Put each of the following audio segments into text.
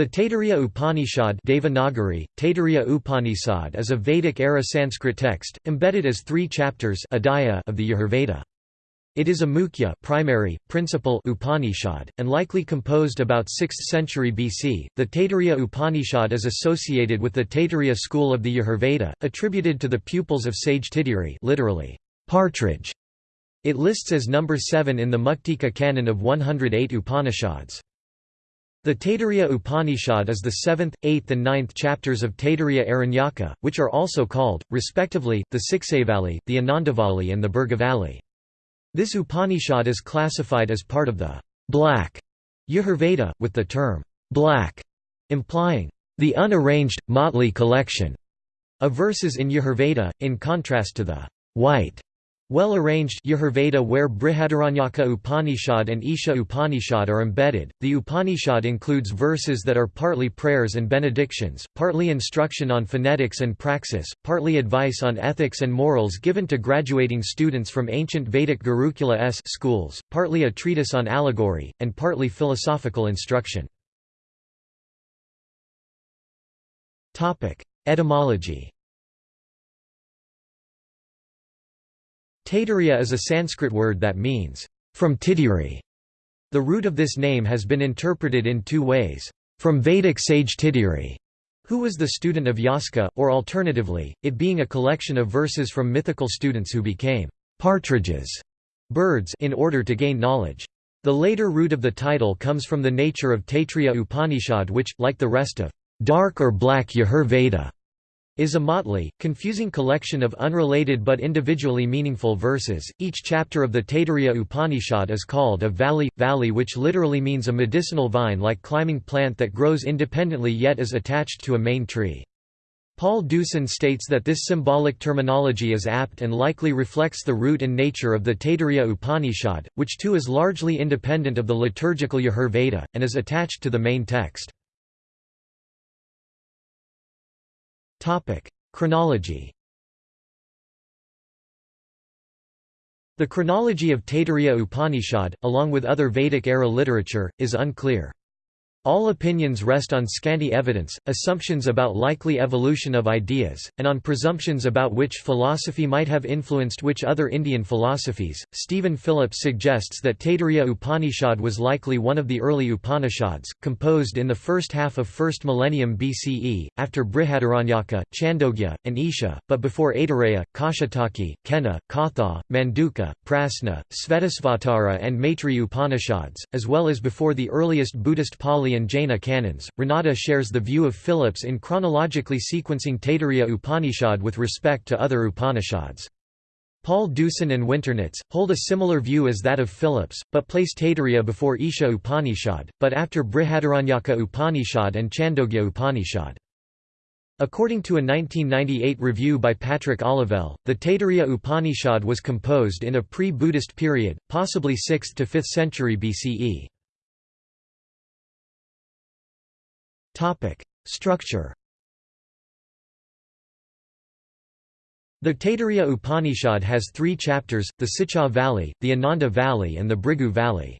The Taittiriya Upanishad Devanagari, Taittiriya Upanishad is a Vedic-era Sanskrit text, embedded as three chapters of the Yajurveda. It is a mukhya primary, principal Upanishad, and likely composed about 6th century BC. The Taittiriya Upanishad is associated with the Taittiriya school of the Yajurveda, attributed to the pupils of sage Tittiri literally, partridge. It lists as number 7 in the Muktika canon of 108 Upanishads. The Taittiriya Upanishad is the seventh, eighth and ninth chapters of Taittiriya Aranyaka, which are also called, respectively, the Siksavali, the Anandavali and the Bhargavali. This Upanishad is classified as part of the black Yajurveda, with the term black implying the unarranged, motley collection of verses in Yajurveda, in contrast to the white well-arranged Yajurveda where Brihadaranyaka Upanishad and Isha Upanishad are embedded, the Upanishad includes verses that are partly prayers and benedictions, partly instruction on phonetics and praxis, partly advice on ethics and morals given to graduating students from ancient Vedic Gurukula S schools, partly a treatise on allegory, and partly philosophical instruction. Etymology Taittiriya is a Sanskrit word that means, from Titiri. The root of this name has been interpreted in two ways, from Vedic sage Titiri, who was the student of Yaska, or alternatively, it being a collection of verses from mythical students who became partridges birds in order to gain knowledge. The later root of the title comes from the nature of Taittiriya Upanishad which, like the rest of dark or black Yajur Veda, is a motley, confusing collection of unrelated but individually meaningful verses. Each chapter of the Taittiriya Upanishad is called a valley, valley which literally means a medicinal vine-like climbing plant that grows independently yet is attached to a main tree. Paul Deussen states that this symbolic terminology is apt and likely reflects the root and nature of the Taittiriya Upanishad, which too is largely independent of the liturgical Yajur Veda, and is attached to the main text. Chronology The chronology of Taittiriya Upanishad, along with other Vedic-era literature, is unclear. All opinions rest on scanty evidence, assumptions about likely evolution of ideas, and on presumptions about which philosophy might have influenced which other Indian philosophies. Stephen Phillips suggests that Taittiriya Upanishad was likely one of the early Upanishads, composed in the first half of 1st millennium BCE, after Brihadaranyaka, Chandogya, and Isha, but before Aitareya, Kaushitaki, Kena, Katha, Manduka, Prasna, Svetasvatara, and Maitri Upanishads, as well as before the earliest Buddhist Pali and Jaina canons. Ranade shares the view of Phillips in chronologically sequencing Taittiriya Upanishad with respect to other Upanishads. Paul Deussen and Winternitz, hold a similar view as that of Phillips, but place Taittiriya before Isha Upanishad, but after Brihadaranyaka Upanishad and Chandogya Upanishad. According to a 1998 review by Patrick Olivelle, the Taittiriya Upanishad was composed in a pre-Buddhist period, possibly 6th to 5th century BCE. Topic: Structure. The Taittiriya Upanishad has three chapters, the Shiksha Valley, the Ananda Valley and the Bhrigu Valley.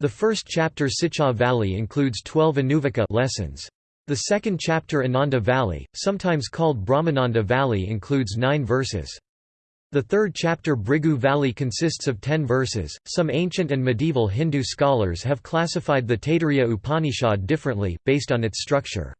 The first chapter Shiksha Valley includes 12 Anuvaka lessons. The second chapter Ananda Valley, sometimes called Brahmananda Valley includes nine verses. The third chapter Bhrigu Valley consists of ten verses. Some ancient and medieval Hindu scholars have classified the Taittiriya Upanishad differently, based on its structure.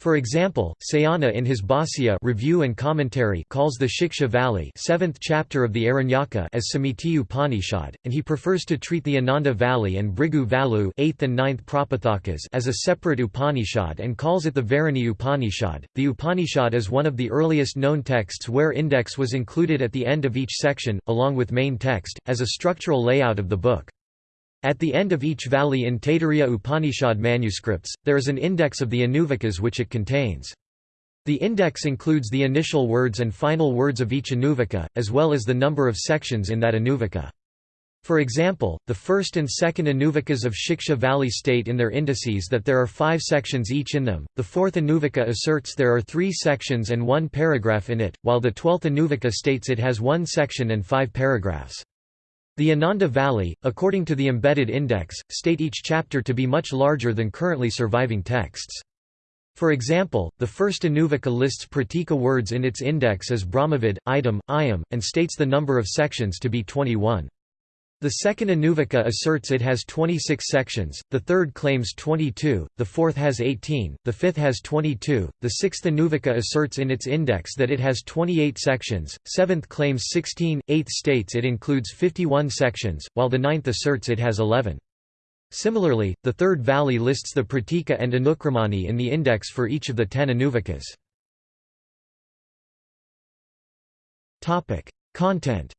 For example, Sayana in his Bhāsya review and commentary calls the Shiksha Valley seventh chapter of the Aranyaka as Samhiti Upanishad, and he prefers to treat the Ananda Valley and Bhrigu Valu 8th and 9th Prapathakas as a separate Upanishad and calls it the Varuni Upanishad. The Upanishad is one of the earliest known texts where index was included at the end of each section, along with main text, as a structural layout of the book. At the end of each valley in Taittiriya Upanishad manuscripts, there is an index of the Anuvakas which it contains. The index includes the initial words and final words of each Anuvaka, as well as the number of sections in that Anuvaka. For example, the first and second Anuvakas of Shiksha Valley state in their indices that there are five sections each in them, the fourth Anuvaka asserts there are three sections and one paragraph in it, while the twelfth Anuvaka states it has one section and five paragraphs. The Ananda Valley, according to the embedded index, state each chapter to be much larger than currently surviving texts. For example, the first Anuvaka lists Pratika words in its index as Brahmavid, item, ayam, and states the number of sections to be 21. The second Anuvaka asserts it has 26 sections, the third claims 22, the fourth has 18, the fifth has 22, the sixth Anuvaka asserts in its index that it has 28 sections, seventh claims 16, eighth states it includes 51 sections, while the ninth asserts it has 11. Similarly, the third valley lists the Pratika and Anukramani in the index for each of the ten Anuvakas. Content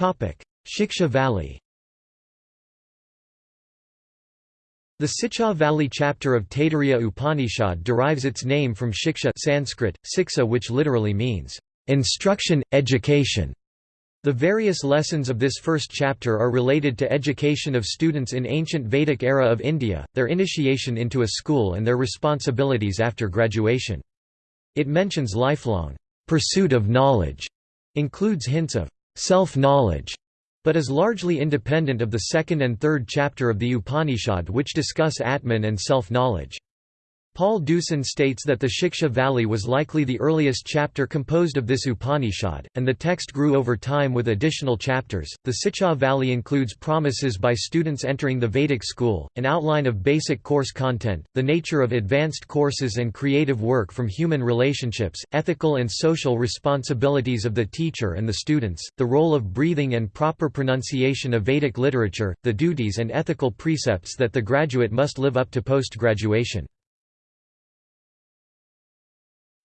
Shiksha Valley The Shiksha Valley chapter of Taittiriya Upanishad derives its name from Shiksha Sanskrit, siksa which literally means, "...instruction, education". The various lessons of this first chapter are related to education of students in ancient Vedic era of India, their initiation into a school and their responsibilities after graduation. It mentions lifelong pursuit of knowledge, includes hints of self-knowledge, but is largely independent of the second and third chapter of the Upanishad which discuss Atman and self-knowledge. Paul Deussen states that the Shiksha Valley was likely the earliest chapter composed of this Upanishad, and the text grew over time with additional chapters. The Shiksha Valley includes promises by students entering the Vedic school, an outline of basic course content, the nature of advanced courses and creative work from human relationships, ethical and social responsibilities of the teacher and the students, the role of breathing and proper pronunciation of Vedic literature, the duties and ethical precepts that the graduate must live up to post-graduation.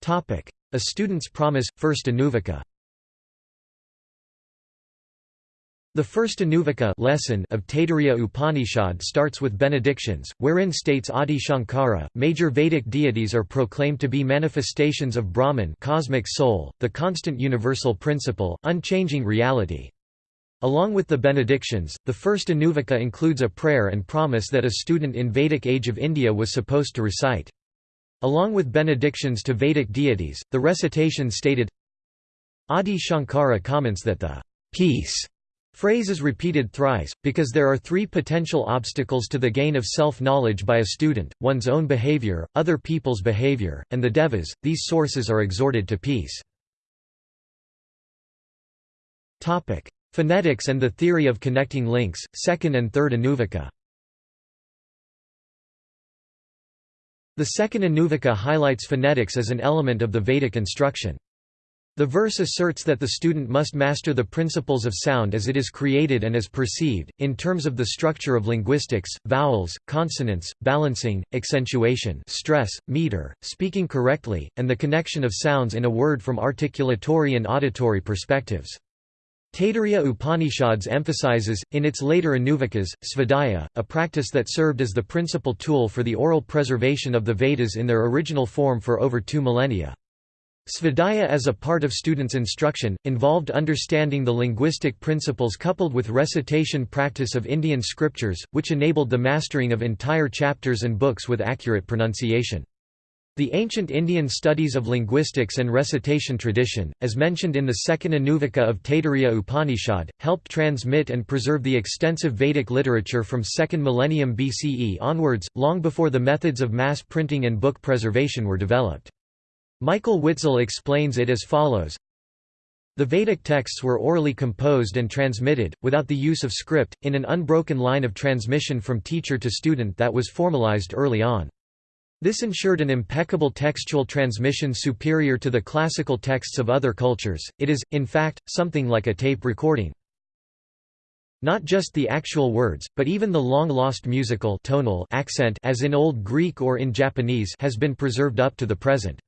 A Student's Promise, First Anuvaka The first Anuvaka lesson of Taittiriya Upanishad starts with benedictions, wherein states Adi Shankara, major Vedic deities are proclaimed to be manifestations of Brahman cosmic soul, the constant universal principle, unchanging reality. Along with the benedictions, the first Anuvaka includes a prayer and promise that a student in Vedic age of India was supposed to recite. Along with benedictions to Vedic deities, the recitation stated Adi Shankara comments that the peace phrase is repeated thrice, because there are three potential obstacles to the gain of self-knowledge by a student, one's own behavior, other people's behavior, and the devas, these sources are exhorted to peace. Phonetics and the theory of connecting links, second and third Anuvaka The second Anuvaka highlights phonetics as an element of the Vedic instruction. The verse asserts that the student must master the principles of sound as it is created and as perceived, in terms of the structure of linguistics, vowels, consonants, balancing, accentuation stress, meter, speaking correctly, and the connection of sounds in a word from articulatory and auditory perspectives. Taittiriya Upanishads emphasizes, in its later Anuvakas, svadhyaya, a practice that served as the principal tool for the oral preservation of the Vedas in their original form for over two millennia. Svadhyaya as a part of students' instruction, involved understanding the linguistic principles coupled with recitation practice of Indian scriptures, which enabled the mastering of entire chapters and books with accurate pronunciation. The ancient Indian studies of linguistics and recitation tradition, as mentioned in the second Anuvaka of Taittiriya Upanishad, helped transmit and preserve the extensive Vedic literature from 2nd millennium BCE onwards, long before the methods of mass printing and book preservation were developed. Michael Witzel explains it as follows the Vedic texts were orally composed and transmitted, without the use of script, in an unbroken line of transmission from teacher to student that was formalized early on. This ensured an impeccable textual transmission superior to the classical texts of other cultures, it is, in fact, something like a tape recording. Not just the actual words, but even the long-lost musical tonal accent as in Old Greek or in Japanese has been preserved up to the present.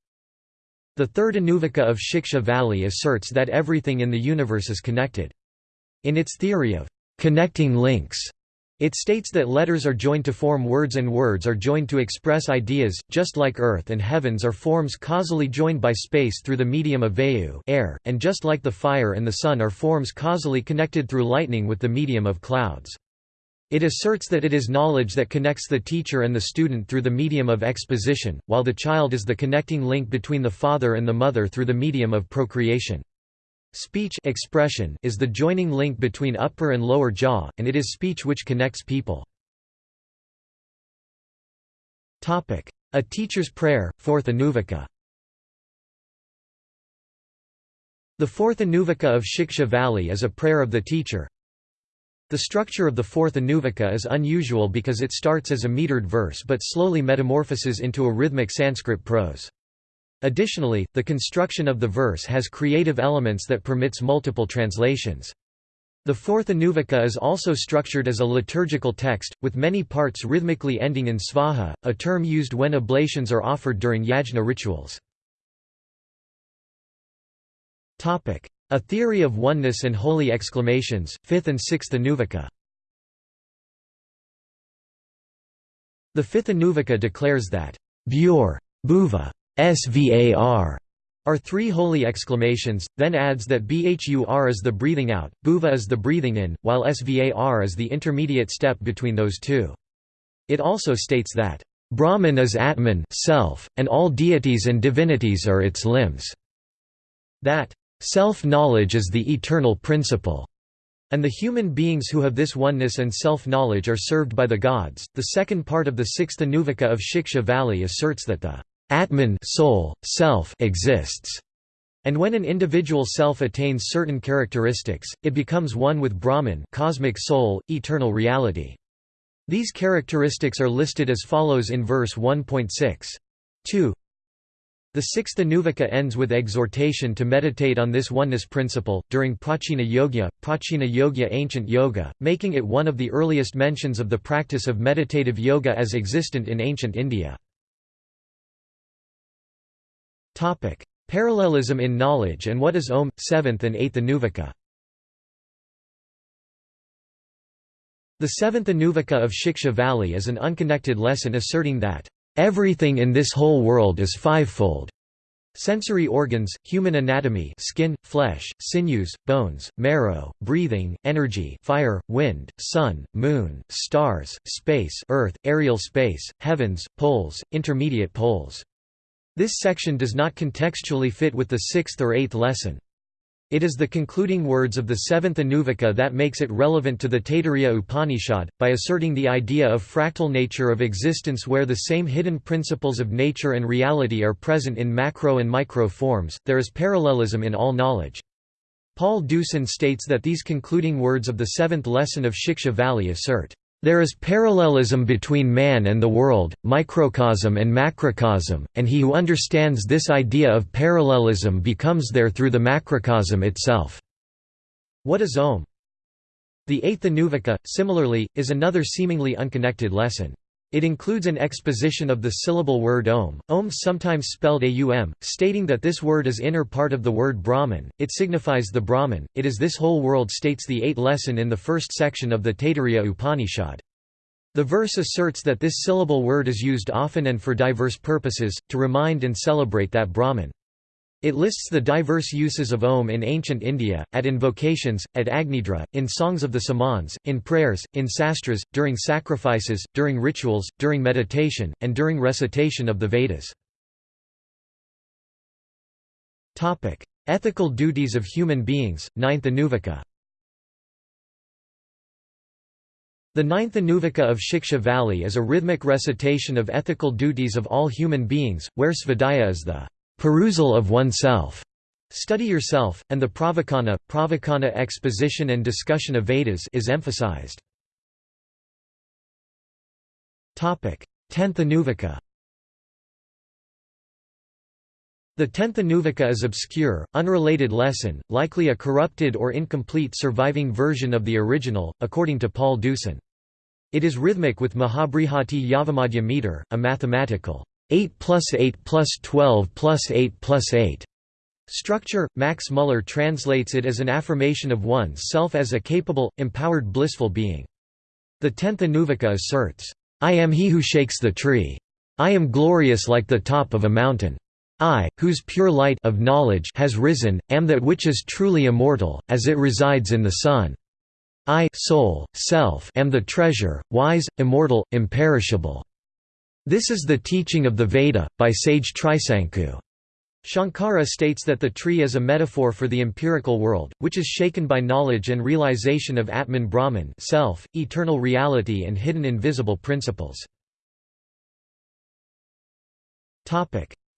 The third Anuvaka of Shiksha Valley asserts that everything in the universe is connected. In its theory of connecting links, it states that letters are joined to form words and words are joined to express ideas, just like earth and heavens are forms causally joined by space through the medium of vayu air, and just like the fire and the sun are forms causally connected through lightning with the medium of clouds. It asserts that it is knowledge that connects the teacher and the student through the medium of exposition, while the child is the connecting link between the father and the mother through the medium of procreation. Speech expression is the joining link between upper and lower jaw, and it is speech which connects people. A teacher's prayer, fourth Anuvaka The fourth Anuvaka of Shiksha Valley is a prayer of the teacher. The structure of the fourth Anuvaka is unusual because it starts as a metered verse but slowly metamorphoses into a rhythmic Sanskrit prose. Additionally, the construction of the verse has creative elements that permits multiple translations. The fourth Anuvaka is also structured as a liturgical text, with many parts rhythmically ending in svaha, a term used when oblations are offered during yajna rituals. A theory of oneness and holy exclamations, fifth and sixth Anuvaka The fifth Anuvaka declares that, Bhur, Bhuva, Svar are three holy exclamations, then adds that Bhur is the breathing out, Bhuva is the breathing in, while Svar is the intermediate step between those two. It also states that, Brahman is Atman self, and all deities and divinities are its limbs. That, self-knowledge is the eternal principle, and the human beings who have this oneness and self-knowledge are served by the gods. The second part of the sixth Anuvaka of Shiksha Valley asserts that the Atman soul, self exists. And when an individual self attains certain characteristics, it becomes one with Brahman cosmic soul, eternal reality. These characteristics are listed as follows in verse 1.6. 2 The sixth Anuvaka ends with exhortation to meditate on this oneness principle, during Prachina Yoga, Prachina Yoga ancient yoga, making it one of the earliest mentions of the practice of meditative yoga as existent in ancient India. Topic: Parallelism in knowledge and what is Om, 7th and 8th Anuvaka. The 7th Anuvaka of Shiksha Valley is an unconnected lesson asserting that, "...everything in this whole world is fivefold." Sensory organs, human anatomy skin, flesh, sinews, bones, marrow, breathing, energy fire, wind, sun, moon, stars, space earth, aerial space, heavens, poles, intermediate poles. This section does not contextually fit with the sixth or eighth lesson. It is the concluding words of the seventh Anuvaka that makes it relevant to the Taittiriya Upanishad, by asserting the idea of fractal nature of existence where the same hidden principles of nature and reality are present in macro and micro forms, there is parallelism in all knowledge. Paul Deussen states that these concluding words of the seventh lesson of Shiksha Valley assert, there is parallelism between man and the world, microcosm and macrocosm, and he who understands this idea of parallelism becomes there through the macrocosm itself. What is Om? The eighth Anuvaka, similarly, is another seemingly unconnected lesson. It includes an exposition of the syllable word Om, Om sometimes spelled Aum, stating that this word is inner part of the word Brahman, it signifies the Brahman, it is this whole world states the eighth lesson in the first section of the Taittiriya Upanishad. The verse asserts that this syllable word is used often and for diverse purposes, to remind and celebrate that Brahman. It lists the diverse uses of Om in ancient India, at invocations, at Agnidra, in songs of the Samans, in prayers, in sastras, during sacrifices, during rituals, during meditation, and during recitation of the Vedas. Ethical duties of human beings, ninth Anuvaka The ninth Anuvaka of Shiksha Valley is a rhythmic recitation of ethical duties of all human beings, where svadhyaya is the perusal of oneself, study yourself, and the pravachana, pravachana exposition and discussion of Vedas is emphasized. Tenth Anuvaka The tenth Anuvaka is obscure, unrelated lesson, likely a corrupted or incomplete surviving version of the original, according to Paul Deussen. It is rhythmic with Mahabrihati Yavamadhya meter, a mathematical 8 plus 8 plus 12 plus 8 plus 8 structure. Max Muller translates it as an affirmation of one's self as a capable, empowered blissful being. The tenth Anuvaka asserts, I am he who shakes the tree. I am glorious like the top of a mountain. I, whose pure light of knowledge has risen, am that which is truly immortal, as it resides in the sun. I soul, self am the treasure, wise, immortal, imperishable. This is the teaching of the Veda, by sage Trisanku. Shankara states that the tree is a metaphor for the empirical world, which is shaken by knowledge and realization of Atman Brahman self, eternal reality and hidden invisible principles.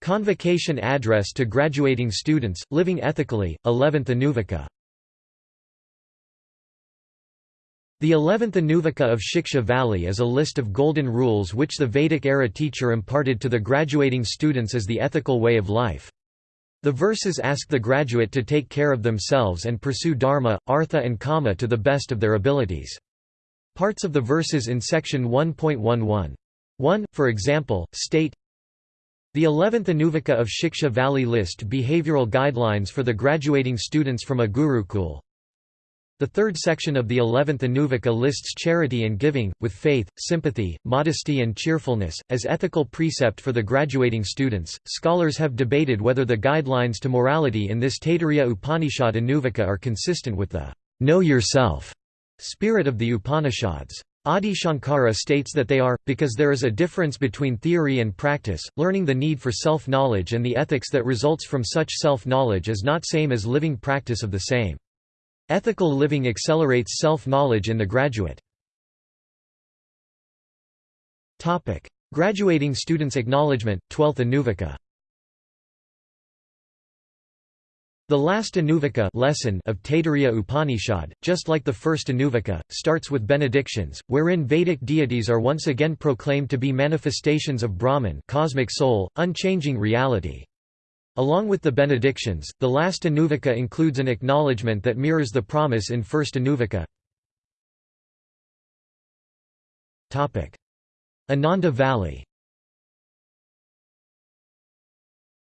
Convocation address to graduating students, living ethically, 11th Anuvaka The 11th Anuvaka of Shiksha Valley is a list of golden rules which the Vedic-era teacher imparted to the graduating students as the ethical way of life. The verses ask the graduate to take care of themselves and pursue dharma, artha and kama to the best of their abilities. Parts of the verses in section 1.11. 1, for example, state The 11th Anuvaka of Shiksha Valley list behavioral guidelines for the graduating students from a gurukul. The third section of the 11th Anuvaka lists charity and giving, with faith, sympathy, modesty, and cheerfulness, as ethical precept for the graduating students. Scholars have debated whether the guidelines to morality in this Taittiriya Upanishad Anuvaka are consistent with the know yourself spirit of the Upanishads. Adi Shankara states that they are, because there is a difference between theory and practice, learning the need for self-knowledge and the ethics that results from such self-knowledge is not same as living practice of the same. Ethical living accelerates self-knowledge in the graduate. Topic: Graduating students' acknowledgement, 12th Anuvaka The last Anuvaka lesson of Taittiriya Upanishad, just like the first Anuvaka, starts with benedictions, wherein Vedic deities are once again proclaimed to be manifestations of Brahman cosmic soul, unchanging reality. Along with the benedictions, the last Anuvaka includes an acknowledgement that mirrors the promise in first Anuvaka. Ananda Valley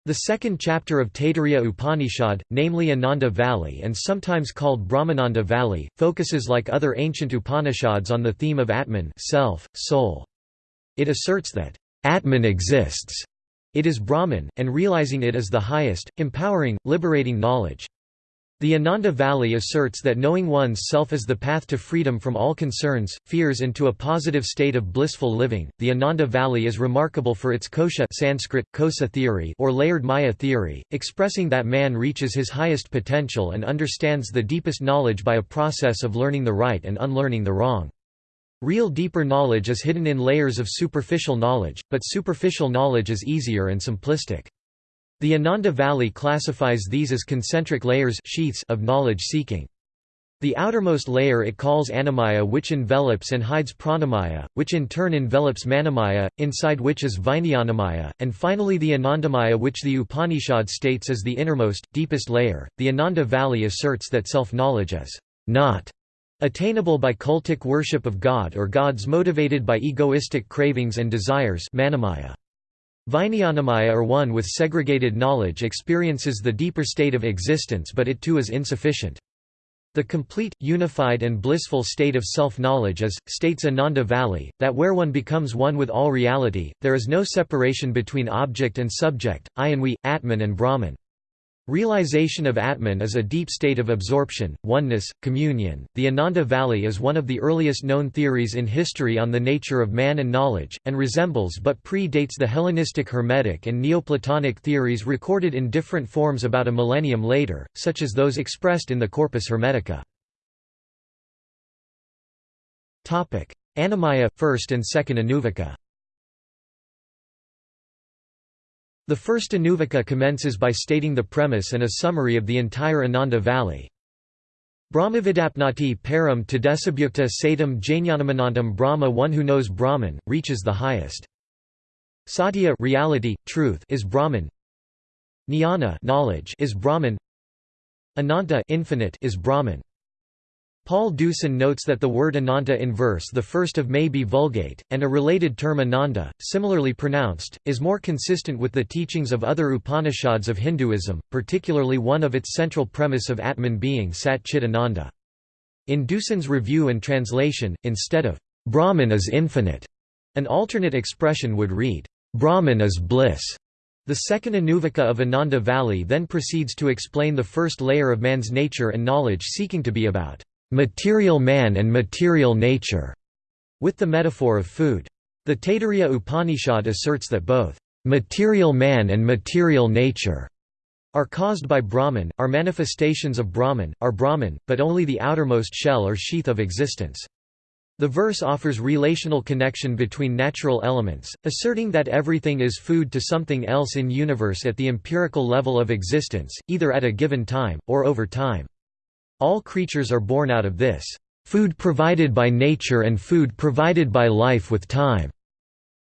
The second chapter of Taittiriya Upanishad, namely Ananda Valley and sometimes called Brahmananda Valley, focuses like other ancient Upanishads on the theme of Atman self, soul. It asserts that, Atman exists it is Brahman, and realizing it is the highest, empowering, liberating knowledge. The Ananda Valley asserts that knowing one's self is the path to freedom from all concerns, fears and to a positive state of blissful living. The Ananda Valley is remarkable for its kosha Sanskrit, kosa theory or layered maya theory, expressing that man reaches his highest potential and understands the deepest knowledge by a process of learning the right and unlearning the wrong. Real deeper knowledge is hidden in layers of superficial knowledge, but superficial knowledge is easier and simplistic. The Ananda Valley classifies these as concentric layers sheaths of knowledge seeking. The outermost layer it calls annamaya which envelops and hides Pranamaya, which in turn envelops manomaya, inside which is Vijnanamaya, and finally the Anandamaya which the Upanishad states as the innermost, deepest layer. The Ananda Valley asserts that self-knowledge is not Attainable by cultic worship of God or gods motivated by egoistic cravings and desires Manomaya. Vijnanamaya or one with segregated knowledge experiences the deeper state of existence but it too is insufficient. The complete, unified and blissful state of self-knowledge is, states Ananda Valley, that where one becomes one with all reality, there is no separation between object and subject, I and we, Atman and Brahman. Realization of Atman is a deep state of absorption, oneness, communion. The Ananda Valley is one of the earliest known theories in history on the nature of man and knowledge, and resembles but predates the Hellenistic Hermetic and Neoplatonic theories recorded in different forms about a millennium later, such as those expressed in the Corpus Hermetica. Annamaya, 1st and 2nd Anuvaka The first Anuvaka commences by stating the premise and a summary of the entire Ananda Valley. Brahmavidapnati param tadesabhyukta satam jnanamanantam Brahma one who knows Brahman, reaches the highest. Satya reality, truth is Brahman. Jnana knowledge is Brahman. Ananta infinite is Brahman. Paul Deussen notes that the word Ananta in verse the first of may be vulgate, and a related term Ananda, similarly pronounced, is more consistent with the teachings of other Upanishads of Hinduism, particularly one of its central premise of Atman being Sat Chit Ananda. In Deussen's review and translation, instead of, Brahman is infinite, an alternate expression would read, Brahman is bliss. The second Anuvaka of Ananda Valley then proceeds to explain the first layer of man's nature and knowledge seeking to be about material man and material nature, with the metaphor of food. The Taittiriya Upanishad asserts that both material man and material nature are caused by Brahman, are manifestations of Brahman, are Brahman, but only the outermost shell or sheath of existence. The verse offers relational connection between natural elements, asserting that everything is food to something else in universe at the empirical level of existence, either at a given time, or over time. All creatures are born out of this, "...food provided by nature and food provided by life with time."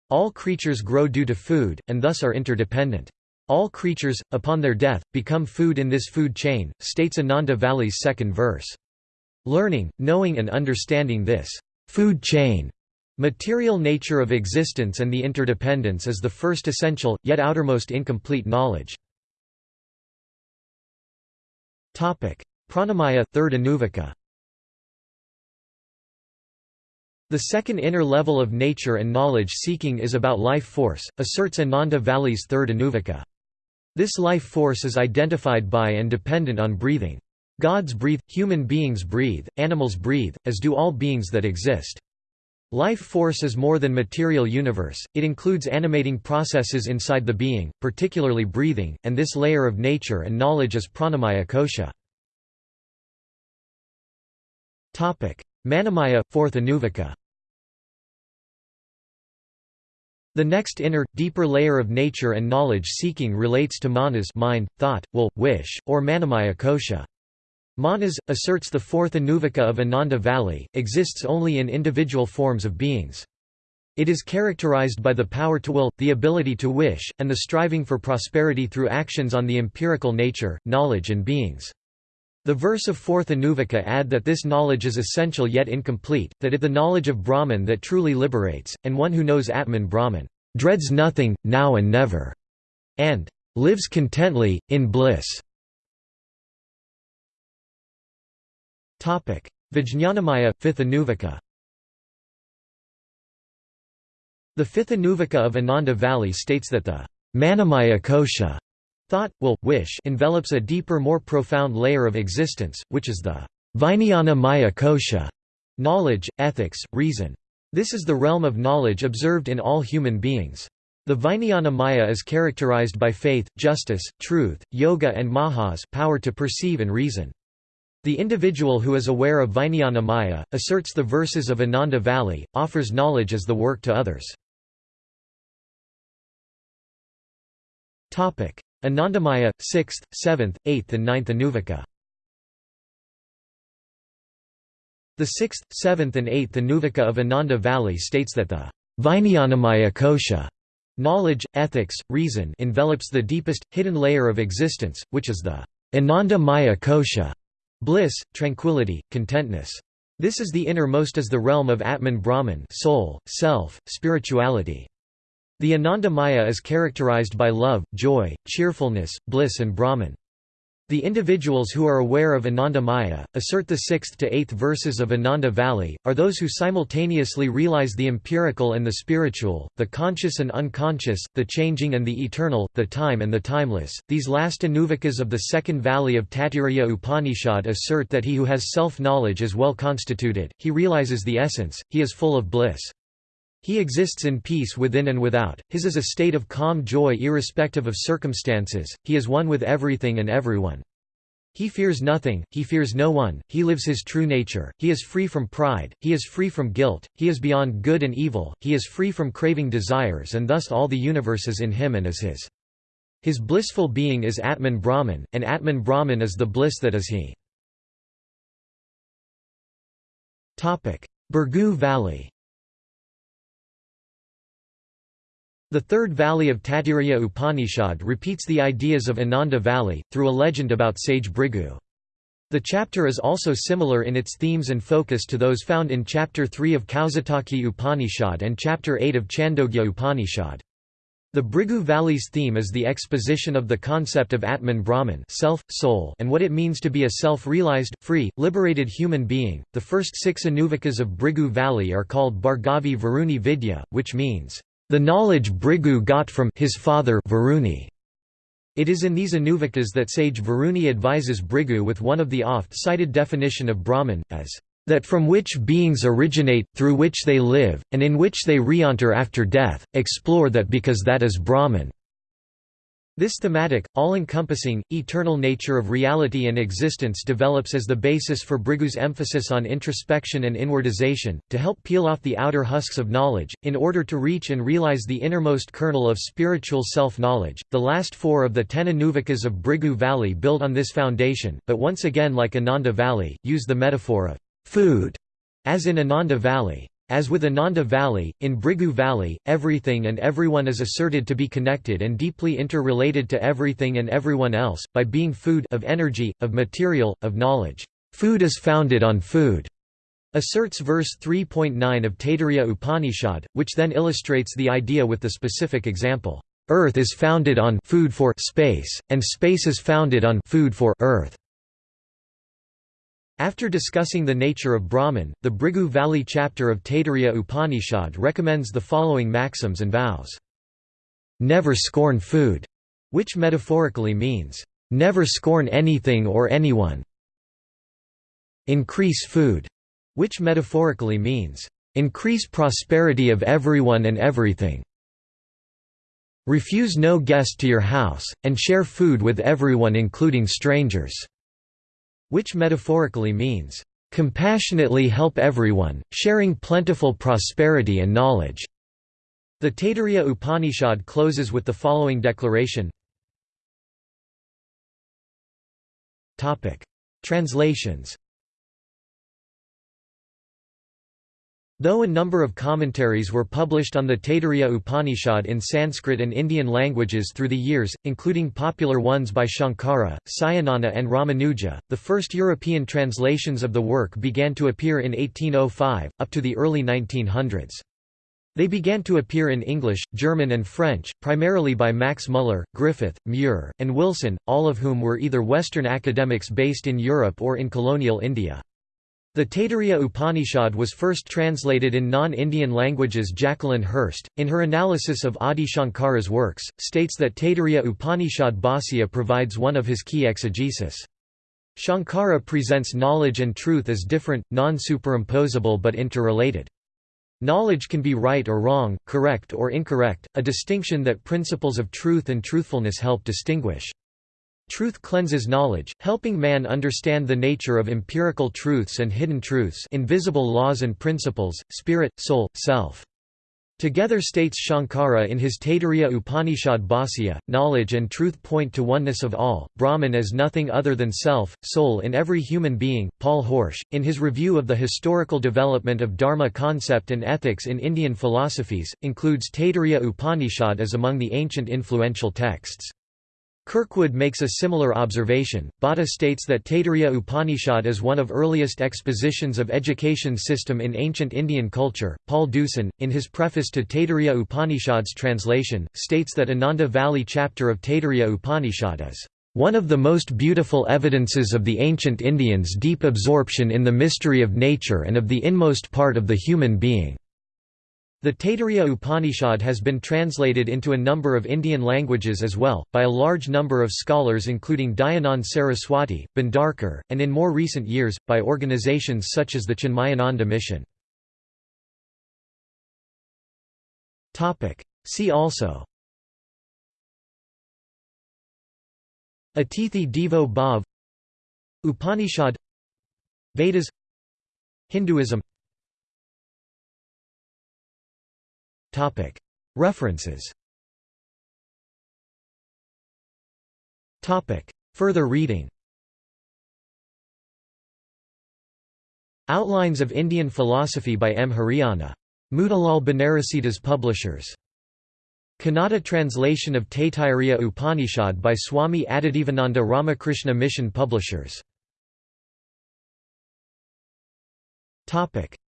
All creatures grow due to food, and thus are interdependent. All creatures, upon their death, become food in this food chain, states Ananda Valley's second verse. Learning, knowing and understanding this food chain material nature of existence and the interdependence is the first essential, yet outermost incomplete knowledge. Pranamaya third Anuvaka. The second inner level of nature and knowledge seeking is about life force, asserts Ananda Valley's third Anuvaka. This life force is identified by and dependent on breathing. Gods breathe, human beings breathe, animals breathe, as do all beings that exist. Life force is more than material universe, it includes animating processes inside the being, particularly breathing, and this layer of nature and knowledge is pranamaya kosha. Manomaya, fourth Anuvaka The next inner, deeper layer of nature and knowledge seeking relates to manas mind, thought, will, wish, or manomaya kosha. Manas, asserts the fourth Anuvaka of Ananda Valley, exists only in individual forms of beings. It is characterized by the power to will, the ability to wish, and the striving for prosperity through actions on the empirical nature, knowledge and beings. The verse of fourth Anuvaka add that this knowledge is essential yet incomplete, that it the knowledge of Brahman that truly liberates, and one who knows Atman Brahman, dreads nothing, now and never, and lives contently, in bliss. Vijñanamaya, fifth Anuvaka The fifth Anuvaka of Ananda Valley states that the Manomaya kosha Thought, will, wish envelops a deeper more profound layer of existence, which is the Vijnana Maya kosha knowledge, ethics, reason. This is the realm of knowledge observed in all human beings. The Vijnana Maya is characterized by faith, justice, truth, yoga and mahas power to perceive and reason. The individual who is aware of Vijnana Maya, asserts the verses of Ananda Valley, offers knowledge as the work to others. Anandamaya, 6th, 7th, 8th and 9th Anuvaka The 6th, 7th and 8th Anuvaka of Ananda Valley states that the Vijnanamaya kosha knowledge, ethics, reason envelops the deepest, hidden layer of existence, which is the Ananda Maya kosha bliss, tranquility, contentness. This is the innermost as the realm of Atman Brahman soul, self, spirituality. The Ananda Maya is characterized by love, joy, cheerfulness, bliss and Brahman. The individuals who are aware of Ananda Maya, assert the 6th to 8th verses of Ananda Valley, are those who simultaneously realize the empirical and the spiritual, the conscious and unconscious, the changing and the eternal, the time and the timeless. These last Anuvakas of the second valley of Taittiriya Upanishad assert that he who has self-knowledge is well constituted, he realizes the essence, he is full of bliss. He exists in peace within and without, his is a state of calm joy irrespective of circumstances, he is one with everything and everyone. He fears nothing, he fears no one, he lives his true nature, he is free from pride, he is free from guilt, he is beyond good and evil, he is free from craving desires and thus all the universe is in him and is his. His blissful being is Atman Brahman, and Atman Brahman is the bliss that is he. Bhrigu Valley The third valley of Taittiriya Upanishad repeats the ideas of Ananda Valley, through a legend about sage Bhrigu. The chapter is also similar in its themes and focus to those found in Chapter 3 of Kaushitaki Upanishad and Chapter 8 of Chandogya Upanishad. The Bhrigu Valley's theme is the exposition of the concept of Atman Brahman self, soul, and what it means to be a self-realized, free, liberated human being. The first six Anuvakas of Bhrigu Valley are called Bhargavi Varuni Vidya, which means, the knowledge Bhrigu got from his father Varuni. It is in these Anuvakas that sage Varuni advises Bhrigu with one of the oft-cited definition of Brahman, as that from which beings originate, through which they live, and in which they re-enter after death, explore that because that is Brahman. This thematic, all-encompassing, eternal nature of reality and existence develops as the basis for Bhrigu's emphasis on introspection and inwardization, to help peel off the outer husks of knowledge, in order to reach and realize the innermost kernel of spiritual self-knowledge. The last four of the ten Anuvakas of Bhrigu Valley build on this foundation, but once again like Ananda Valley, use the metaphor of food, as in Ananda Valley. As with Ananda Valley, in Bhrigu Valley, everything and everyone is asserted to be connected and deeply interrelated to everything and everyone else, by being food of energy, of material, of knowledge. Food is founded on food, asserts verse 3.9 of Taittiriya Upanishad, which then illustrates the idea with the specific example. Earth is founded on food for space, and space is founded on food for earth. After discussing the nature of Brahman, the Bhrigu Valley chapter of Taittiriya Upanishad recommends the following maxims and vows. Never scorn food, which metaphorically means, never scorn anything or anyone. Increase food, which metaphorically means, increase prosperity of everyone and everything. Refuse no guest to your house, and share food with everyone including strangers which metaphorically means, "...compassionately help everyone, sharing plentiful prosperity and knowledge." The Taittiriya Upanishad closes with the following declaration. Translations Though a number of commentaries were published on the Taittiriya Upanishad in Sanskrit and Indian languages through the years, including popular ones by Shankara, Sayanana and Ramanuja, the first European translations of the work began to appear in 1805, up to the early 1900s. They began to appear in English, German and French, primarily by Max Muller, Griffith, Muir, and Wilson, all of whom were either Western academics based in Europe or in colonial India. The Taittiriya Upanishad was first translated in non-Indian languages Jacqueline Hirst, in her analysis of Adi Shankara's works, states that Taittiriya Upanishad Bhāsya provides one of his key exegesis. Shankara presents knowledge and truth as different, non-superimposable but interrelated. Knowledge can be right or wrong, correct or incorrect, a distinction that principles of truth and truthfulness help distinguish. Truth cleanses knowledge, helping man understand the nature of empirical truths and hidden truths invisible laws and principles, spirit, soul, self. Together states Shankara in his Taittiriya Upanishad Bhāsya, knowledge and truth point to oneness of all, Brahman as nothing other than self, soul in every human being. Paul Horsch, in his review of the historical development of Dharma concept and ethics in Indian philosophies, includes Taittiriya Upanishad as among the ancient influential texts. Kirkwood makes a similar observation. Bhatta states that Taittiriya Upanishad is one of earliest expositions of education system in ancient Indian culture. Paul Deussen, in his preface to Taittiriya Upanishad's translation, states that Ananda Valley chapter of Taittiriya Upanishad is one of the most beautiful evidences of the ancient Indians' deep absorption in the mystery of nature and of the inmost part of the human being. The Taittiriya Upanishad has been translated into a number of Indian languages as well, by a large number of scholars including Dayanand Saraswati, Bhandarkar, and in more recent years, by organizations such as the Chinmayananda Mission. See also Atithi Devo Bhav Upanishad Vedas Hinduism References Further reading Outlines of Indian Philosophy by M. Hiriyanna. Motilal Banarsidass Publishers. Kannada translation of Taittiriya Upanishad by Swami Adidevananda Ramakrishna Mission Publishers.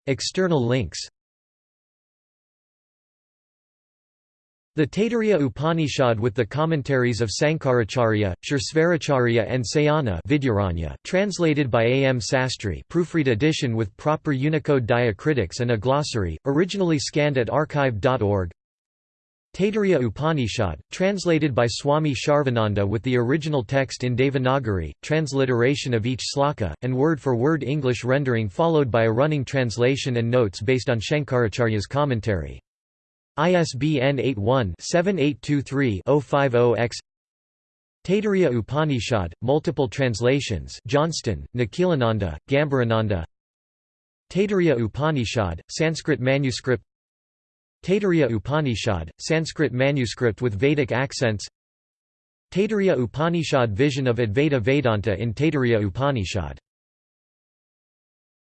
External links The Taittiriya Upanishad with the commentaries of Sankaracharya, Suresvaracharya and Sayana translated by A. M. Sastry proofread edition with proper Unicode diacritics and a glossary, originally scanned at archive.org Taittiriya Upanishad, translated by Swami Sharvananda with the original text in Devanagari, transliteration of each sloka, and word-for-word -word English rendering followed by a running translation and notes based on Shankaracharya's commentary. ISBN 81-7823-050-X Taittiriya Upanishad, multiple translations Johnston, Nikhilananda, Gambhirananda Taittiriya Upanishad, Sanskrit manuscript. Taittiriya Upanishad, Sanskrit manuscript with Vedic accents. Taittiriya Upanishad Vision of Advaita Vedanta in Taittiriya Upanishad